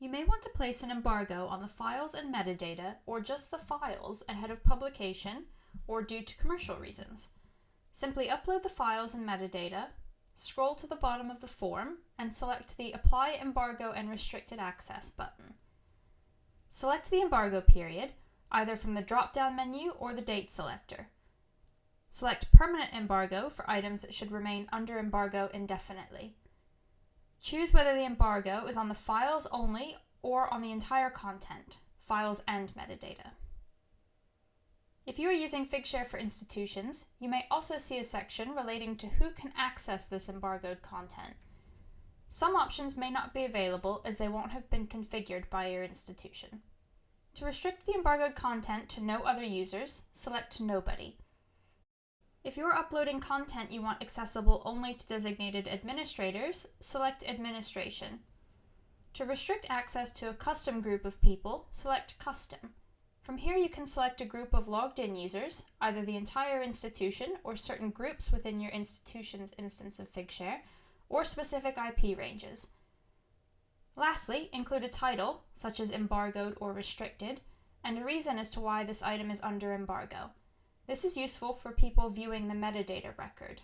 You may want to place an embargo on the files and metadata, or just the files, ahead of publication, or due to commercial reasons. Simply upload the files and metadata, scroll to the bottom of the form, and select the Apply Embargo and Restricted Access button. Select the embargo period, either from the drop-down menu or the date selector. Select Permanent Embargo for items that should remain under embargo indefinitely. Choose whether the embargo is on the files only or on the entire content, files and metadata. If you are using Figshare for institutions, you may also see a section relating to who can access this embargoed content. Some options may not be available as they won't have been configured by your institution. To restrict the embargoed content to no other users, select Nobody. If you're uploading content you want accessible only to designated administrators, select Administration. To restrict access to a custom group of people, select Custom. From here you can select a group of logged in users, either the entire institution or certain groups within your institution's instance of Figshare, or specific IP ranges. Lastly, include a title, such as embargoed or restricted, and a reason as to why this item is under embargo. This is useful for people viewing the metadata record.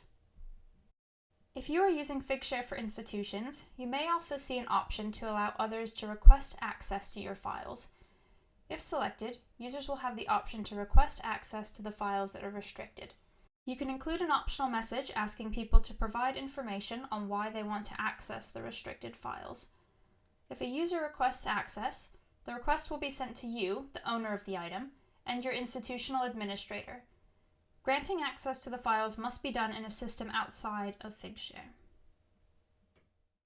If you are using Figshare for institutions, you may also see an option to allow others to request access to your files. If selected, users will have the option to request access to the files that are restricted. You can include an optional message asking people to provide information on why they want to access the restricted files. If a user requests access, the request will be sent to you, the owner of the item, and your institutional administrator. Granting access to the files must be done in a system outside of Figshare.